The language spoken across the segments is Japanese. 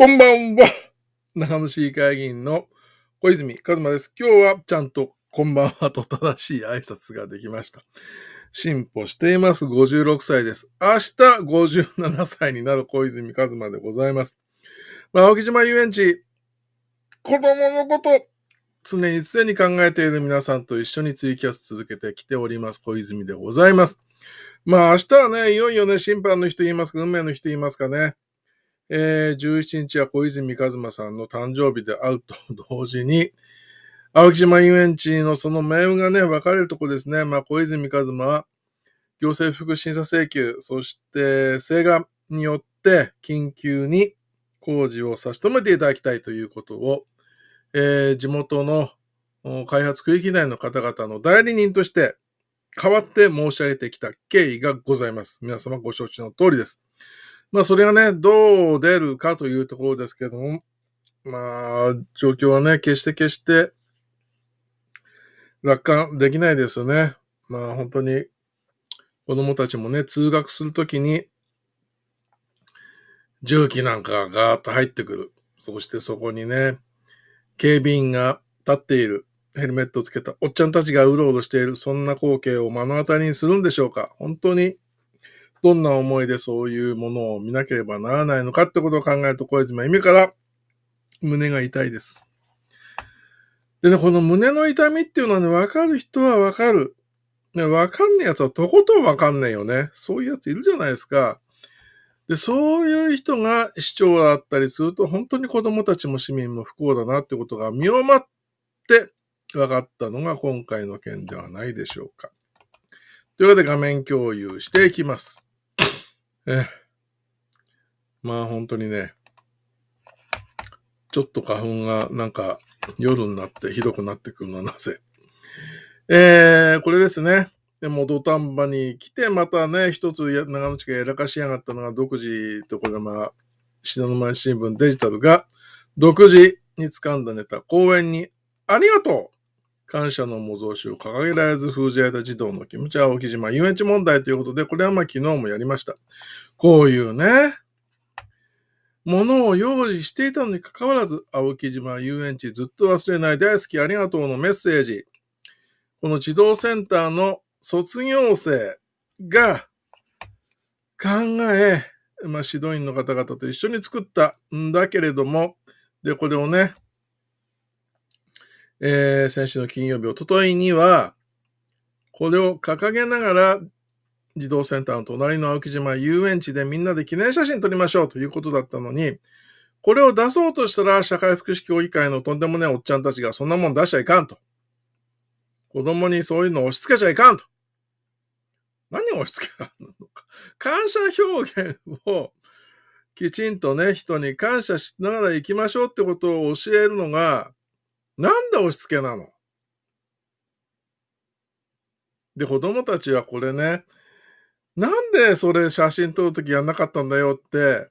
こんばんは。長野市議会議員の小泉和馬です。今日はちゃんとこんばんはと正しい挨拶ができました。進歩しています。56歳です。明日57歳になる小泉和馬でございます。まあ、青木島遊園地、子供のこと、常に常に考えている皆さんと一緒にツイキャス続けてきております。小泉でございます。まあ明日はね、いよいよね、審判の人言いますか、運命の人言いますかね。えー、17日は小泉和馬さんの誕生日であると同時に、青木島遊園地のその命運がね、分かれるとこですね。まあ、小泉和馬は、行政福審査請求、そして請願によって緊急に工事を差し止めていただきたいということを、えー、地元の開発区域内の方々の代理人として代わって申し上げてきた経緯がございます。皆様ご承知の通りです。まあ、それがね、どう出るかというところですけども、まあ、状況はね、決して決して楽観できないですよね。まあ、本当に子供たちもね、通学するときに、重機なんかがガーッと入ってくる。そしてそこにね、警備員が立っている。ヘルメットをつけたおっちゃんたちがうろうろしている。そんな光景を目の当たりにするんでしょうか本当に、どんな思いでそういうものを見なければならないのかってことを考えると、小泉は意味から胸が痛いです。でね、この胸の痛みっていうのはね、わかる人はわかる。ね、わかんねえやつはとことんわかんねえよね。そういうやついるじゃないですか。で、そういう人が市長だったりすると、本当に子供たちも市民も不幸だなってことが見をまって分かったのが今回の件ではないでしょうか。というわけで画面共有していきます。えまあ本当にね、ちょっと花粉がなんか夜になってひどくなってくるのはなぜ。えー、これですね。でも土壇場に来て、またね、一つ長野地がやらかしやがったのが独自とこれまあ、信濃新聞デジタルが独自に掴んだネタ、講演にありがとう感謝の模造紙を掲げられず封じられた児童の気持ちは沖島遊園地問題ということで、これはまあ昨日もやりました。こういうね、ものを用意していたのに関わらず、青木島遊園地ずっと忘れない大好きありがとうのメッセージ。この児童センターの卒業生が考え、まあ、指導員の方々と一緒に作ったんだけれども、で、これをね、えー、先週の金曜日、おとといには、これを掲げながら、児童センターの隣の青木島遊園地でみんなで記念写真撮りましょうということだったのに、これを出そうとしたら、社会福祉協議会のとんでもないおっちゃんたちがそんなもん出しちゃいかんと。子供にそういうの押し付けちゃいかんと。何を押し付けたのか。感謝表現をきちんとね、人に感謝しながら行きましょうってことを教えるのが、なんで押し付けなの？で、子供たちはこれね、なんでそれ写真撮るときやんなかったんだよって、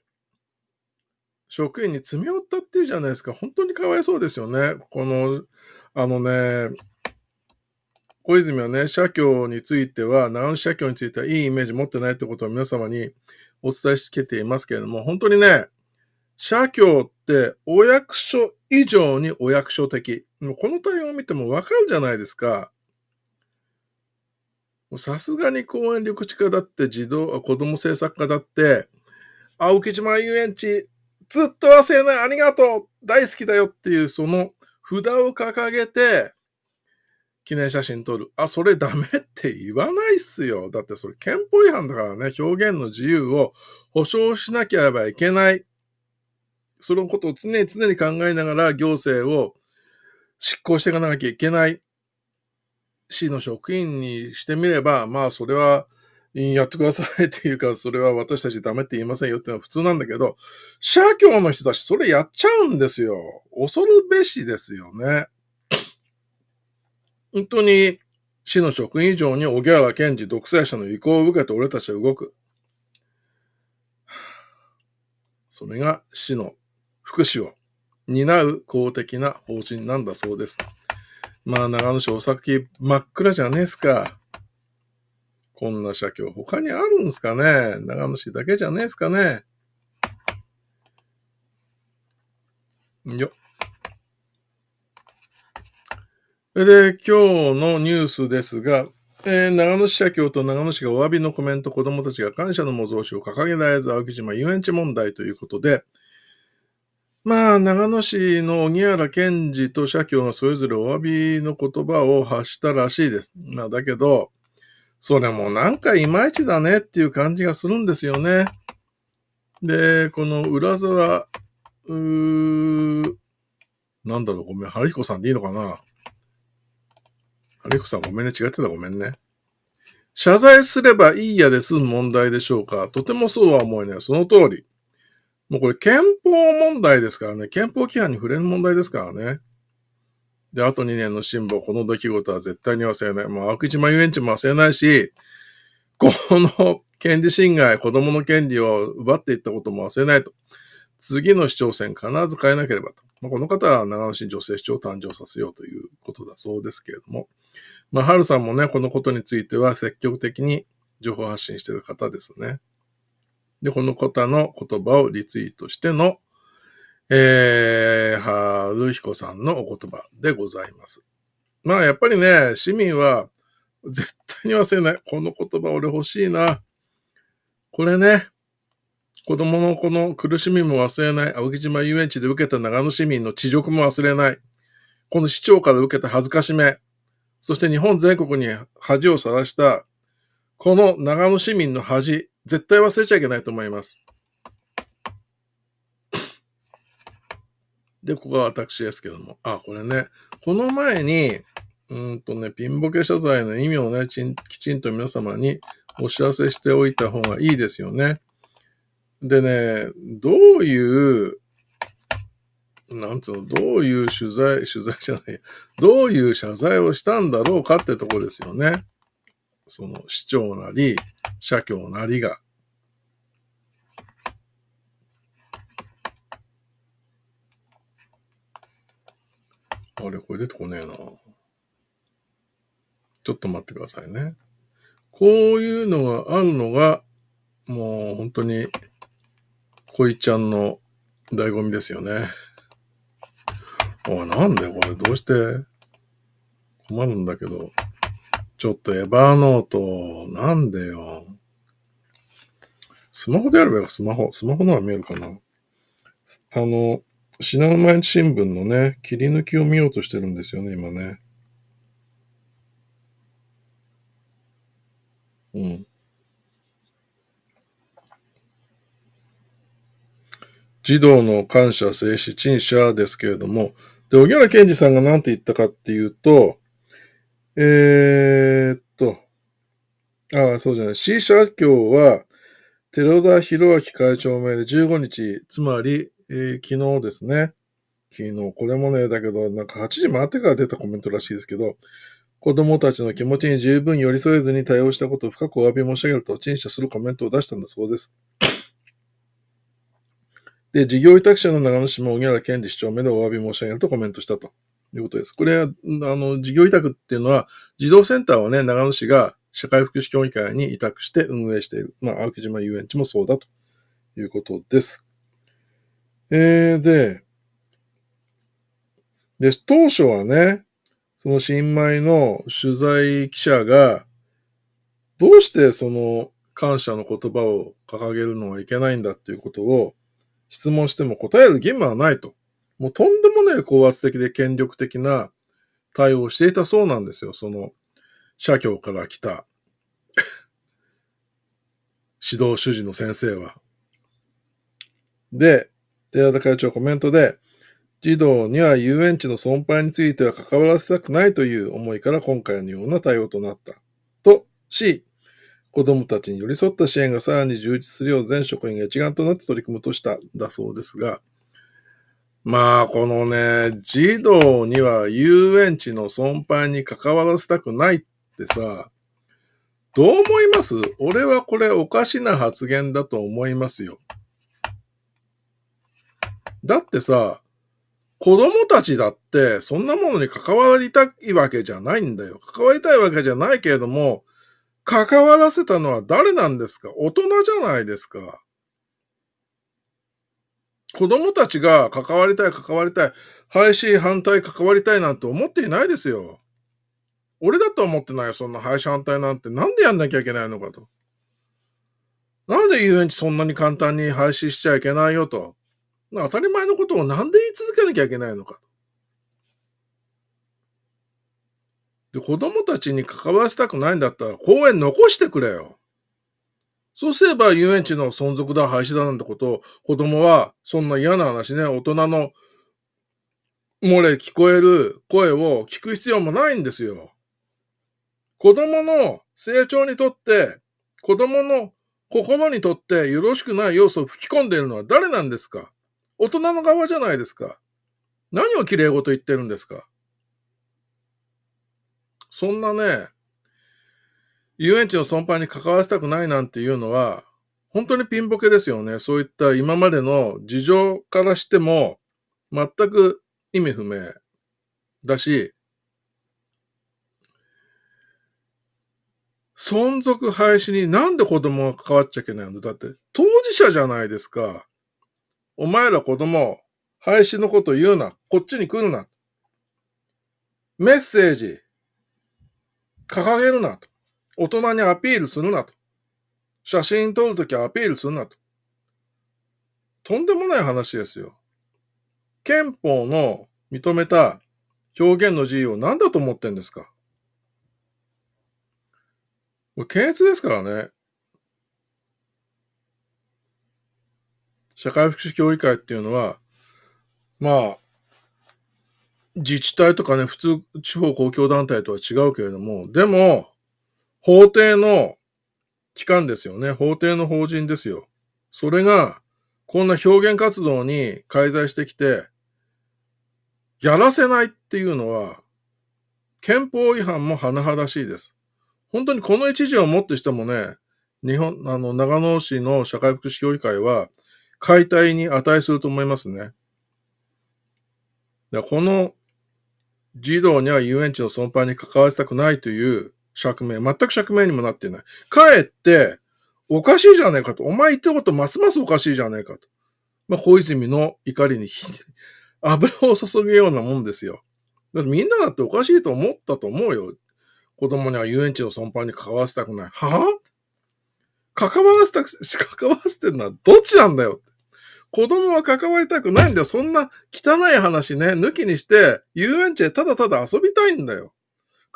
職員に詰め寄ったっていうじゃないですか。本当にかわいそうですよね。この、あのね、小泉はね、社協については、長野社協についてはいいイメージ持ってないってことを皆様にお伝えしつけていますけれども、本当にね、社協っお役所以上にお役所的。もうこの対応を見てもわかるじゃないですか。さすがに公園緑地課だって児童、子供政策課だって、青木島遊園地ずっと忘れないありがとう大好きだよっていうその札を掲げて、記念写真撮る。あ、それダメって言わないっすよ。だってそれ憲法違反だからね、表現の自由を保障しなければいけない。そのことを常に常に考えながら行政を執行していかなきゃいけない市の職員にしてみれば、まあそれはやってくださいっていうか、それは私たちダメって言いませんよっていうのは普通なんだけど、社協の人たちそれやっちゃうんですよ。恐るべしですよね。本当に市の職員以上に小木原健二独裁者の意向を受けて俺たちは動く。それが市の福祉を担う公的な法人なんだそうです。まあ長野市お酒真っ暗じゃねえすか。こんな社協他にあるんすかね長野市だけじゃねえすかねよ。で、今日のニュースですが、えー、長野市社協と長野市がお詫びのコメント、子供たちが感謝の模造紙を掲げられず、青木島遊園地問題ということで、まあ、長野市の荻原健二と社協がそれぞれお詫びの言葉を発したらしいです。まあ、だけど、それもなんかいまいちだねっていう感じがするんですよね。で、この浦沢、うー、なんだろう、ごめん、春彦さんでいいのかな春彦さんごめんね、違ってたごめんね。謝罪すればいいやで済む問題でしょうかとてもそうは思えない。その通り。もうこれ憲法問題ですからね。憲法規範に触れる問題ですからね。で、あと2年の辛抱、この出来事は絶対に忘れない。もう、青木島遊園地も忘れないし、この権利侵害、子供の権利を奪っていったことも忘れないと。次の市長選必ず変えなければと。まあ、この方は長野市女性市長を誕生させようということだそうですけれども。まあ、春さんもね、このことについては積極的に情報発信している方ですね。で、この方の言葉をリツイートしての、えー、春彦さんのお言葉でございます。まあ、やっぱりね、市民は絶対に忘れない。この言葉俺欲しいな。これね、子供のこの苦しみも忘れない。青木島遊園地で受けた長野市民の恥辱も忘れない。この市長から受けた恥ずかしめ。そして日本全国に恥をさらした、この長野市民の恥、絶対忘れちゃいけないと思います。で、ここが私ですけども。あ、これね。この前に、うんとね、ピンボケ謝罪の意味をね、きちんと皆様にお知らせしておいた方がいいですよね。でね、どういう、なんつうの、どういう取材、取材じゃない、どういう謝罪をしたんだろうかってとこですよね。その市長なり、社協なりが。あれ、これ出てこねえな。ちょっと待ってくださいね。こういうのがあるのが、もう本当に、恋ちゃんの醍醐味ですよね。おい、なんでこれどうして？困るんだけど。ちょっとエバーノート、なんでよ。スマホでやればよ、スマホ。スマホのは見えるかな。あの、品川毎日新聞のね、切り抜きを見ようとしてるんですよね、今ね。うん。児童の感謝、静止、陳謝ですけれども、で、小原健二さんが何て言ったかっていうと、えー、っと、ああ、そうじゃない。C 社協は、寺田博明会長名で15日、つまり、えー、昨日ですね。昨日、これもね、だけど、なんか8時回ってから出たコメントらしいですけど、子供たちの気持ちに十分寄り添えずに対応したことを深くお詫び申し上げると陳謝するコメントを出したんだそうです。で、事業委託者の長野市も小原健二市長目でお詫び申し上げるとコメントしたとということです。これは、あの、事業委託っていうのは、児童センターをね、長野市が社会福祉協議会に委託して運営している。まあ、青木島遊園地もそうだということです。えー、で、で、当初はね、その新米の取材記者が、どうしてその感謝の言葉を掲げるのはいけないんだっていうことを質問しても答える義務はないと。もうとんでもない高圧的で権力的な対応をしていたそうなんですよ。その、社協から来た 指導主事の先生は。で、寺田会長コメントで、児童には遊園地の損廃については関わらせたくないという思いから今回のような対応となった。とし、子供たちに寄り添った支援がさらに充実するよう全職員が一丸となって取り組むとしただそうですが、まあ、このね、児童には遊園地の損廃に関わらせたくないってさ、どう思います？俺はこれおかしな発言だと思いますよ。だってさ、子供たちだってそんなものに関わりたいわけじゃないんだよ。関わりたいわけじゃないけれども、関わらせたのは誰なんですか？大人じゃないですか。子供たちが関わりたい、関わりたい、廃止反対、関わりたいなんて思っていないですよ。俺だと思ってないよ、そんな廃止反対なんて。なんでやんなきゃいけないのかと。なんで遊園地そんなに簡単に廃止しちゃいけないよと。当たり前のことをなんで言い続けなきゃいけないのか。で、子供たちに関わらせたくないんだったら公園残してくれよ。そうすれば遊園地の存続だ、廃止だなんてことを子供はそんな嫌な話ね、大人の漏れ聞こえる声を聞く必要もないんですよ。子供の成長にとって、子供の心にとってよろしくない要素を吹き込んでいるのは誰なんですか？大人の側じゃないですか。何を綺麗事言ってるんですか？そんなね、遊園地の存廃に関わらせたくないなんていうのは、本当にピンボケですよね。そういった今までの事情からしても、全く意味不明だし、存続廃止になんで子供が関わっちゃいけないの？だって当事者じゃないですか。お前ら子供、廃止のこと言うな。こっちに来るな。メッセージ、掲げるなと。大人にアピールするなと。写真撮るときはアピールするなと。とんでもない話ですよ。憲法の認めた表現の自由を何だと思ってんですかこれ検閲ですからね。社会福祉協議会っていうのは、まあ、自治体とかね、普通地方公共団体とは違うけれども、でも、法定の機関ですよね。法定の法人ですよ。それが、こんな表現活動に介在してきて、やらせないっていうのは、憲法違反も甚だしいです。本当にこの一時をもってしてもね、日本、あの、長野市の社会福祉協議会は、解体に値すると思いますね。この児童には遊園地の存廃に関わらせたくないという釈明、全く釈明にもなっていない。かえって、おかしいじゃねえかと。お前言ったことますますおかしいじゃねえかと。まあ、小泉の怒りに 油を注ぐようなもんですよ。だってみんなだっておかしいと思ったと思うよ。子供には遊園地の存廃に関わらせたくない。はぁ関わらせたく、関わらせてるのはどっちなんだよ。子供は関わりたくないんだよ。そんな汚い話ね、抜きにして、遊園地でただただ遊びたいんだよ。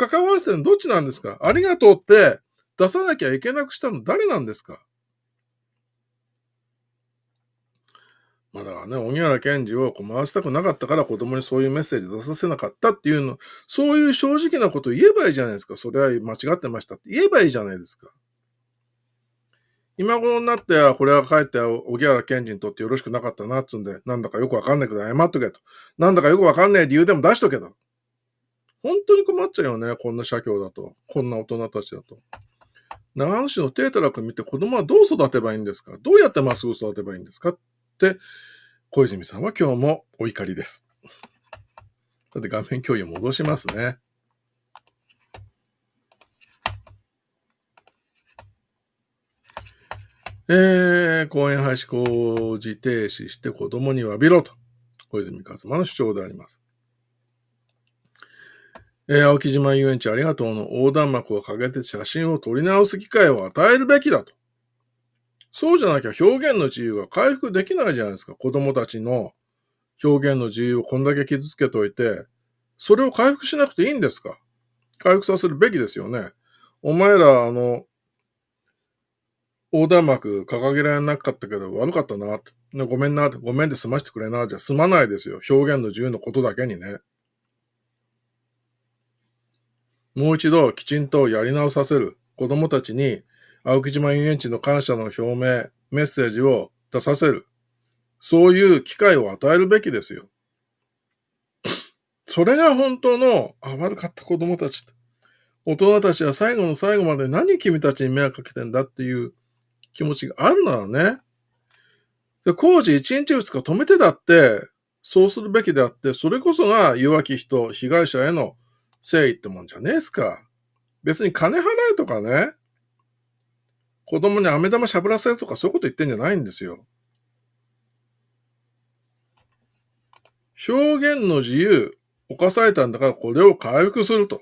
関わらせてるのどっちなんですか？ありがとうって出さなきゃいけなくしたの誰なんですか？まあだからね、荻原健二を困らせたくなかったから子供にそういうメッセージ出させなかったっていうの、そういう正直なこと言えばいいじゃないですか。それは間違ってましたって言えばいいじゃないですか。今頃になって、これは帰って、荻原健二にとってよろしくなかったなっつうんで、なんだかよくわかんないけど謝っとけと。なんだかよくわかんない理由でも出しとけと。本当に困っちゃうよね、こんな社協だと。こんな大人たちだと。長野市の低たらく見て子供はどう育てばいいんですか？どうやってまっすぐ育てばいいんですか？って、小泉さんは今日もお怒りです。さて画面共有戻しますね。えー、公園廃止工事停止して子供に詫びろと、小泉和馬の主張であります。えー、青木島遊園地ありがとうの横断幕をかけて写真を撮り直す機会を与えるべきだと。そうじゃなきゃ表現の自由が回復できないじゃないですか。子供たちの表現の自由をこんだけ傷つけといて、それを回復しなくていいんですか回復させるべきですよね。お前ら、あの、横断幕掲げられなかったけど悪かったなって。ごめんな、ごめんで済ましてくれな、じゃ済まないですよ。表現の自由のことだけにね。もう一度きちんとやり直させる。子供たちに青木島遊園地の感謝の表明、メッセージを出させる。そういう機会を与えるべきですよ。それが本当の、あ、悪かった子供たち。大人たちは最後の最後まで何君たちに迷惑かけてんだっていう気持ちがあるならね。で工事1日2日止めてだって、そうするべきであって、それこそが弱き人、被害者への誠意ってもんじゃねえっすか。別に金払えとかね、子供に飴玉しゃぶらせるとかそういうこと言ってんじゃないんですよ。表現の自由、犯されたんだからこれを回復すると。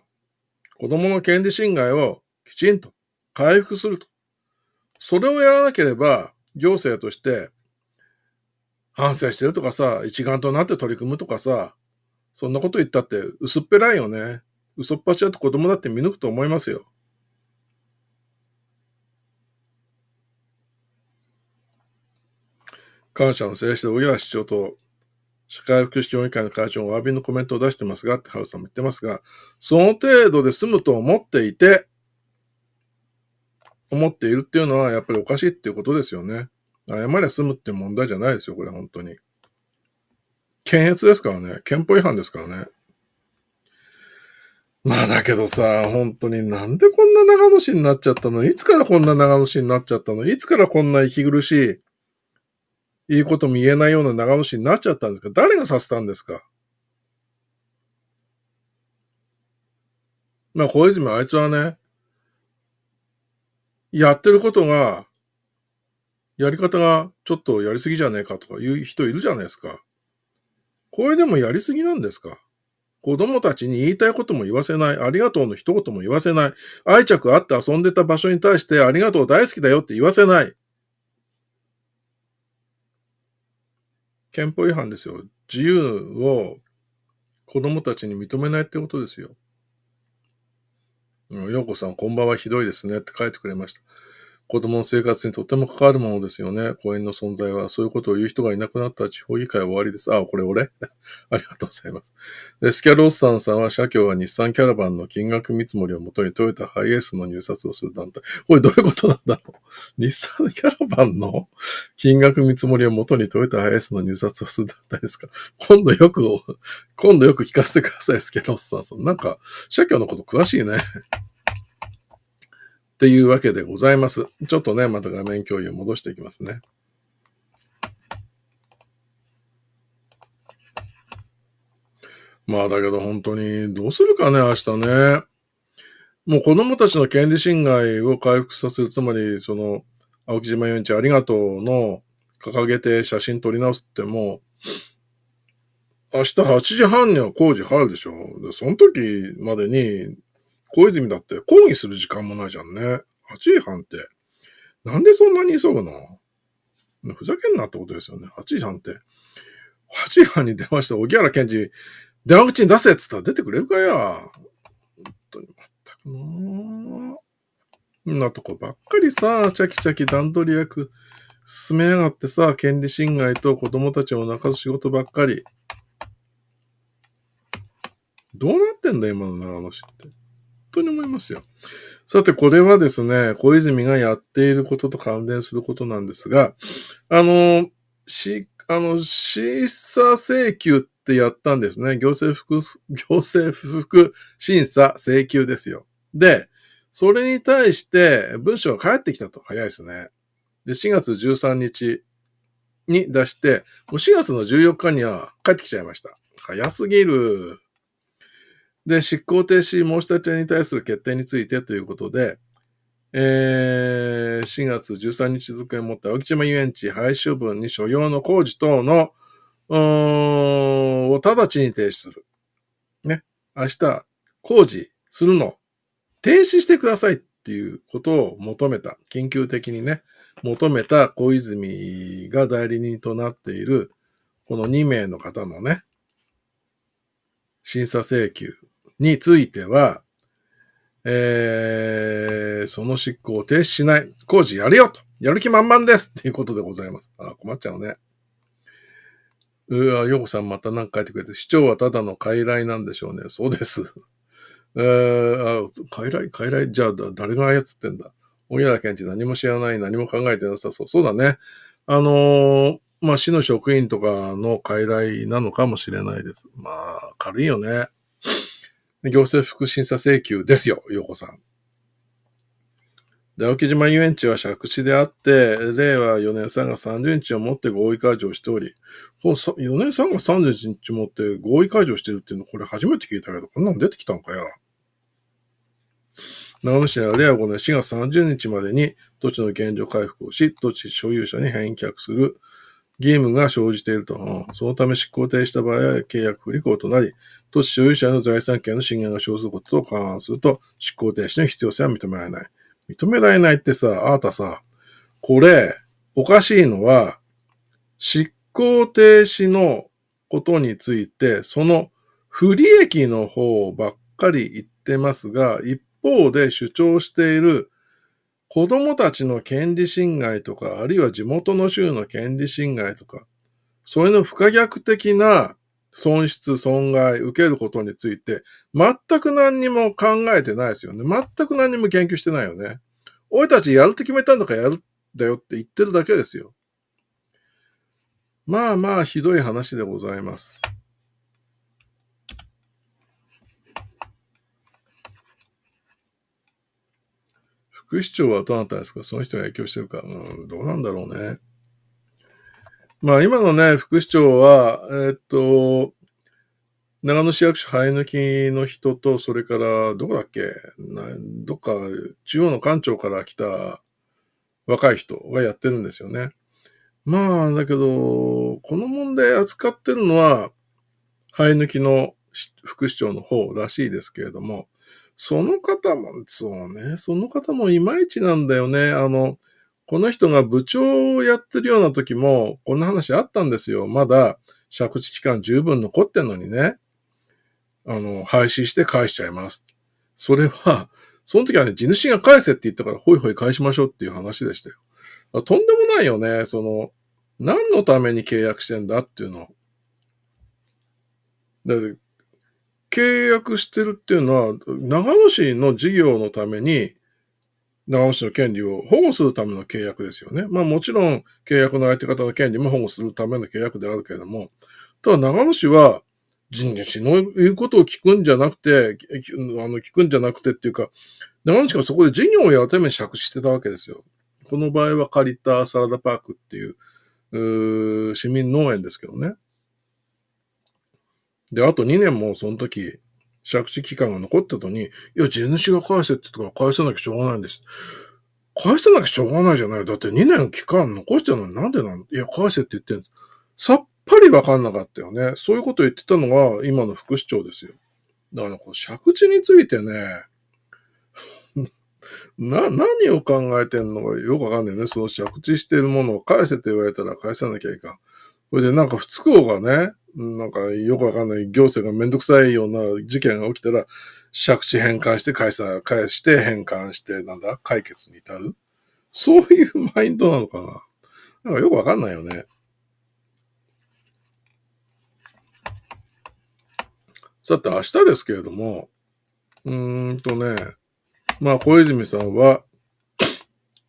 子供の権利侵害をきちんと回復すると。それをやらなければ、行政として反省してるとかさ、一丸となって取り組むとかさ、そんなこと言ったって薄っぺらいよね。嘘っぱちだと子供だって見抜くと思いますよ。感謝の静止で小原市長と社会福祉協議会の会長がお詫びのコメントを出してますが、ってハウさんも言ってますが、その程度で済むと思っていて、思っているっていうのはやっぱりおかしいっていうことですよね。謝りゃ済むって問題じゃないですよ、これ本当に。検閲ですからね。憲法違反ですからね。まあだけどさ、本当になんでこんな長野市になっちゃったの？いつからこんな長野市になっちゃったの？いつからこんな息苦しい、いいことも言えないような長野市になっちゃったんですか？誰がさせたんですか？まあ小泉あいつはね、やってることが、やり方がちょっとやりすぎじゃねえかとかいう人いるじゃないですか。これでもやりすぎなんですか？子供たちに言いたいことも言わせない。ありがとうの一言も言わせない。愛着あって遊んでた場所に対してありがとう大好きだよって言わせない。憲法違反ですよ。自由を子供たちに認めないってことですよ。ようこさん、こんばんはひどいですねって書いてくれました。子供の生活にとても関わるものですよね。公園の存在は。そういうことを言う人がいなくなったら地方議会は終わりです。あ、これ俺？ありがとうございます。で、スキャロッサンさんは社協が日産キャラバンの金額見積もりをもとにトヨタハイエースの入札をする団体。これどういうことなんだろう？日産キャラバンの 金額見積もりをもとにトヨタハイエースの入札をする団体ですか？今度よく、今度よく聞かせてください、スキャロッサンさん。なんか、社協のこと詳しいね。っていうわけでございます。ちょっとね、また画面共有戻していきますね。まあだけど本当にどうするかね、明日ね。もう子供たちの権利侵害を回復させる、つまりその、青木島遊園地ありがとうの掲げて写真撮り直すっても、明日8時半には工事入るでしょ。で、その時までに小泉だって抗議する時間もないじゃんね。8時半って。なんでそんなに急ぐの？ふざけんなってことですよね。8時半って。8時半に電話した荻原健二、電話口に出せっつったら出てくれるかや。本当に、まったくなそんなとこばっかりさ、チャキチャキ段取り役進めやがってさ、権利侵害と子供たちを泣かす仕事ばっかり。どうなってんだ今の長野市って。当に思いますよ。さて、これはですね、小泉がやっていることと関連することなんですが、あの、し、あの、審査請求ってやったんですね。行政服、行政服審査請求ですよ。で、それに対して文章が返ってきたと。早いですね。で、4月13日に出して、もう4月の14日には帰ってきちゃいました。早すぎる。で、執行停止申し立てに対する決定についてということで、えー、4月13日付をもって青木島遊園地廃止処分に所要の工事等の、を直ちに停止する。ね。明日、工事するの、停止してくださいっていうことを求めた。緊急的にね、求めた小泉が代理人となっている、この2名の方のね、審査請求については、えー、その執行を停止しない。工事やるよと。やる気満々ですっていうことでございます。あ、困っちゃうね。うわ、ヨコさんまた何か書いてくれて、市長はただの傀儡なんでしょうね。そうです。えー、あ、傀儡？傀儡？じゃあ、誰が操ってんだ？小原健治何も知らない、何も考えてなさそう。そうだね。あのー、まあ、市の職員とかの傀儡なのかもしれないです。まあ、軽いよね。行政福審査請求ですよ、洋子さん。で、青木島遊園地は借地であって、令和4年3月30日をもって合意解除をしており、この4年3月30日をもって合意解除してるっていうの、これ初めて聞いたけど、こんなの出てきたのかよ。長野市は令和5年4月30日までに土地の現状回復をし、土地所有者に返却する義務が生じていると。そのため執行停止した場合は契約不履行となり、土地所有者の財産権の侵害が生ずることと勘案すると、執行停止の必要性は認められない。認められないってさ、あなたさ、これ、おかしいのは、執行停止のことについて、その不利益の方ばっかり言ってますが、一方で主張している子供たちの権利侵害とか、あるいは地元の州の権利侵害とか、そういうの不可逆的な損失、損害、受けることについて、全く何にも考えてないですよね。全く何にも研究してないよね。俺たちやるって決めたんだからやるんだよって言ってるだけですよ。まあまあ、ひどい話でございます。副市長はどなたですか？その人が影響してるか。うん、どうなんだろうね。まあ今のね、副市長は、え、っと、長野市役所生え抜きの人と、それから、どこだっけ？どっか、中央の官庁から来た若い人がやってるんですよね。まあ、だけど、この問題扱ってるのは、生え抜きの副市長の方らしいですけれども、その方も、そうね、その方もいまいちなんだよね。あの、この人が部長をやってるような時も、こんな話あったんですよ。まだ借地期間十分残ってんのにね、あの、廃止して返しちゃいます。それは、その時はね、地主が返せって言ったから、ほいほい返しましょうっていう話でしたよ。とんでもないよね。その、何のために契約してんだっていうの。だ契約してるっていうのは、長野市の事業のために、長野市の権利を保護するための契約ですよね。まあもちろん契約の相手方の権利も保護するための契約であるけれども、ただ長野市は人主の言うことを聞くんじゃなくて、あの聞くんじゃなくてっていうか、長野市がそこで事業をやるために借してたわけですよ。この場合は借りたサラダパークっていう、う市民農園ですけどね。で、あと2年もその時、借地期間が残った後に、いや、地主が返せって言ったから返さなきゃしょうがないんです。返さなきゃしょうがないじゃない。だって2年期間残してるのになんでなんいや、返せって言ってんです。さっぱりわかんなかったよね。そういうことを言ってたのが今の副市長ですよ。だからこの借地についてね、な、何を考えてんのかよくわかんないね。その借地してるものを返せって言われたら返さなきゃいかん。それでなんか不都合がね、なんかよくわかんない行政がめんどくさいような事件が起きたら、借地返還して返さ、返して返還して、なんだ、解決に至る？そういうマインドなのかな？なんかよくわかんないよね。さて、明日ですけれども、うーんとね、まあ、小泉さんは、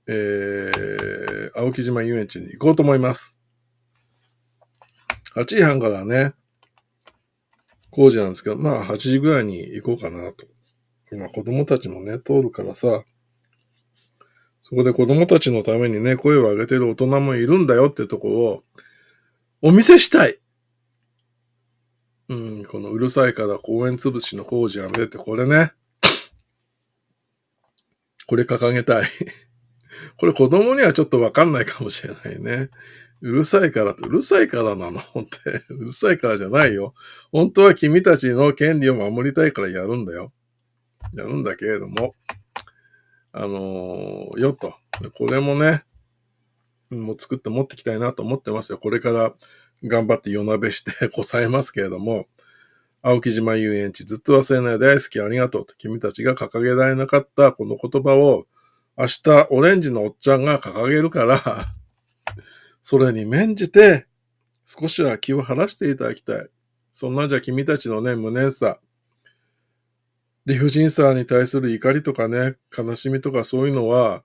えー、青木島遊園地に行こうと思います。8時半からね、工事なんですけど、まあ8時ぐらいに行こうかなと。今子供たちもね、通るからさ、そこで子供たちのためにね、声を上げてる大人もいるんだよってところを、お見せしたい。うん、このうるさいから公園潰しの工事やめてって、これね。これ掲げたい。これ子供にはちょっとわかんないかもしれないね。うるさいからって、うるさいからなのって、うるさいからじゃないよ。本当は君たちの権利を守りたいからやるんだよ。やるんだけれども、あのー、よと。これもね、もう作って持ってきたいなと思ってますよ。これから頑張って夜鍋して こさえますけれども、青木島遊園地ずっと忘れない大好きありがとうと君たちが掲げられなかったこの言葉を明日オレンジのおっちゃんが掲げるから それに免じて、少しは気を晴らしていただきたい。そんなじゃ君たちのね、無念さ、理不尽さに対する怒りとかね、悲しみとかそういうのは、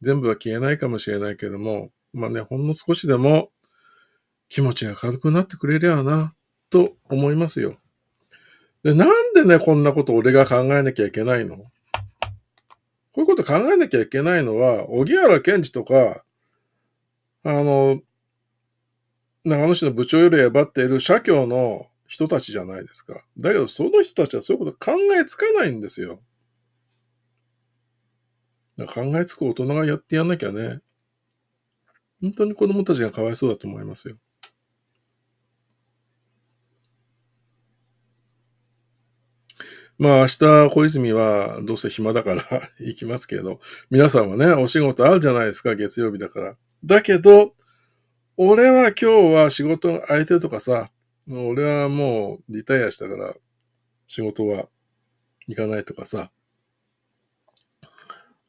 全部は消えないかもしれないけども、まあね、ほんの少しでも気持ちが軽くなってくれりゃな、と思いますよ。で、なんでね、こんなこと俺が考えなきゃいけないの？こういうこと考えなきゃいけないのは、荻原健二とか、あの、長野市の部長よりばっている社協の人たちじゃないですか。だけど、その人たちはそういうこと考えつかないんですよ。考えつく大人がやってやんなきゃね。本当に子供たちがかわいそうだと思いますよ。まあ明日小泉はどうせ暇だから 行きますけど、皆さんはね、お仕事あるじゃないですか、月曜日だから。だけど、俺は今日は仕事空いてるとかさ、俺はもうリタイアしたから仕事は行かないとかさ。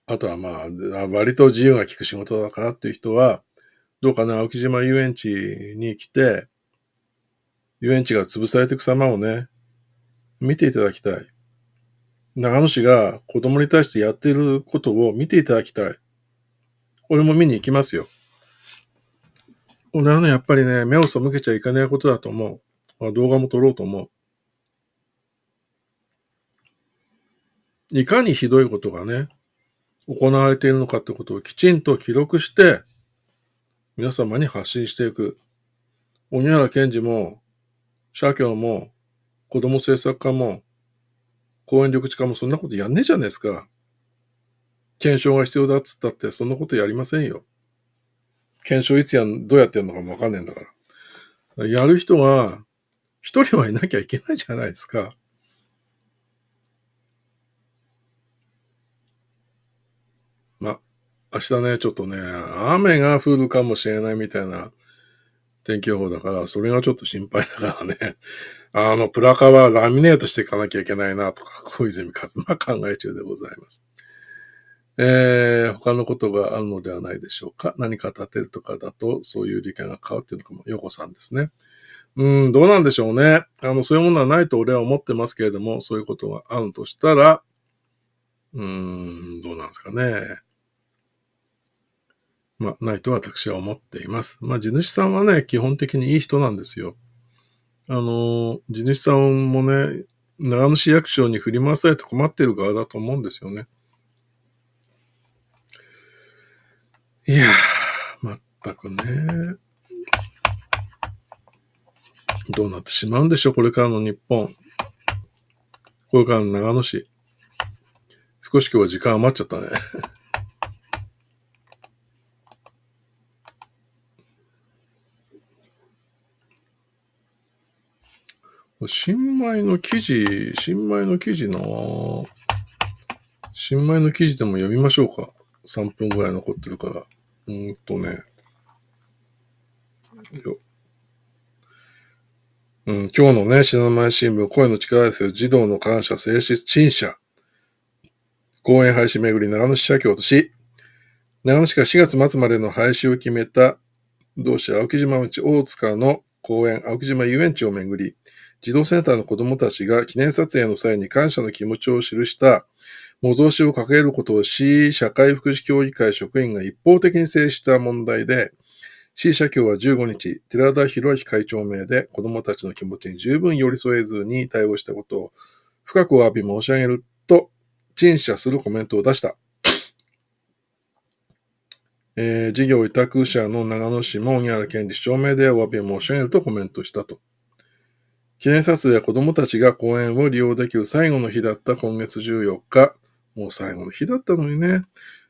あとはまあ、割と自由が利く仕事だからっていう人は、どうかな、青木島遊園地に来て、遊園地が潰されていく様をね、見ていただきたい。長野市が子供に対してやっていることを見ていただきたい。俺も見に行きますよ。俺はね、やっぱりね、目を背けちゃいけないことだと思う。あ動画も撮ろうと思う。いかにひどいことがね、行われているのかってことをきちんと記録して、皆様に発信していく。鬼原健治も、社協も、子供政策課も、公園緑地課もそんなことやんねえじゃねえですか。検証が必要だっつったって、そんなことやりませんよ。検証いつやん、どうやってやるのかもわかんねえんだから。やる人が、一人はいなきゃいけないじゃないですか。ま、明日ね、ちょっとね、雨が降るかもしれないみたいな天気予報だから、それがちょっと心配だからね。あの、プラカはラミネートしていかなきゃいけないなとか、小泉和馬考え中でございます。えー、他のことがあるのではないでしょうか？何か立てるとかだと、そういう理解が変わっているのかも、ヨコさんですね。うん、どうなんでしょうね。あの、そういうものはないと俺は思ってますけれども、そういうことがあるとしたら、うーん、どうなんですかね。まあ、ないと私は思っています。まあ、地主さんはね、基本的にいい人なんですよ。あの、地主さんもね、長野市役所に振り回されて困ってる側だと思うんですよね。いやー、まったくね。どうなってしまうんでしょう、これからの日本。これからの長野市。少し今日は時間余っちゃったね。新米の記事、新米の記事な新米の記事でも読みましょうか。3分ぐらい残ってるから。うんとね。よ。うん、今日のね、品前新聞、声の力ですよ。児童の感謝、静止、陳謝。公園廃止めぐり、長野市社協とし、長野市が4月末までの廃止を決めた、同志青木島町大塚の公園青木島遊園地をめぐり、児童センターの子供たちが記念撮影の際に感謝の気持ちを記した模造紙を掲げることを市社会福祉協議会職員が一方的に制した問題で、市社協は15日、寺田博之会長名で子供たちの気持ちに十分寄り添えずに対応したことを深くお詫び申し上げると、陳謝するコメントを出した。えー、事業委託者の長野市も宮原県市長名でお詫び申し上げるとコメントしたと。記念撮影は子供たちが公園を利用できる最後の日だった今月14日。もう最後の日だったのにね。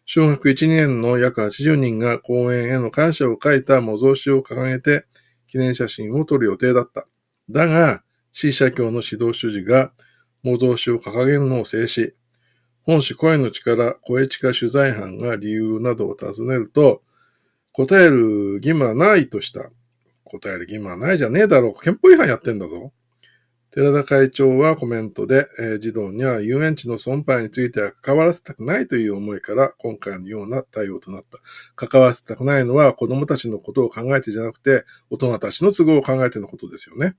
小学1年の約80人が公園への感謝を書いた模造紙を掲げて記念写真を撮る予定だった。だが、市社協の指導主事が模造紙を掲げるのを制止。本市声の力、声地下取材班が理由などを尋ねると、答える義務はないとした。答える義務はないじゃねえだろう。憲法違反やってんだぞ。寺田会長はコメントで、えー、児童には遊園地の損廃については関わらせたくないという思いから今回のような対応となった。関わらせたくないのは子供たちのことを考えてじゃなくて大人たちの都合を考えてのことですよね。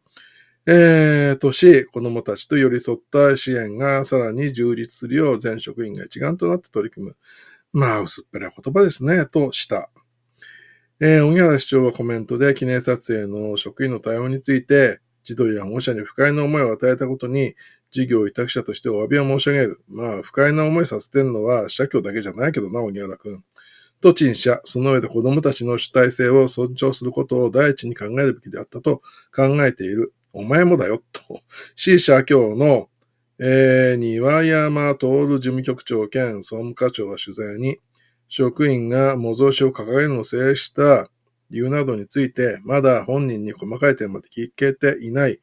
えー、とし、子供たちと寄り添った支援がさらに充実するよう全職員が一丸となって取り組む。まあ、薄っぺらい言葉ですね、とした。えー、小木原市長はコメントで記念撮影の職員の対応について、児童や保護者に不快な思いを与えたことに、事業委託者としてお詫びを申し上げる。まあ、不快な思いさせてるのは社協だけじゃないけどな、小木原くん。と陳謝。その上で子供たちの主体性を尊重することを第一に考えるべきであったと考えている。お前もだよ、と。C 社協の、えー、庭山徹事務局長兼総務課長が取材に、職員が模造紙を掲げるのを制した理由などについて、まだ本人に細かい点まで聞けていない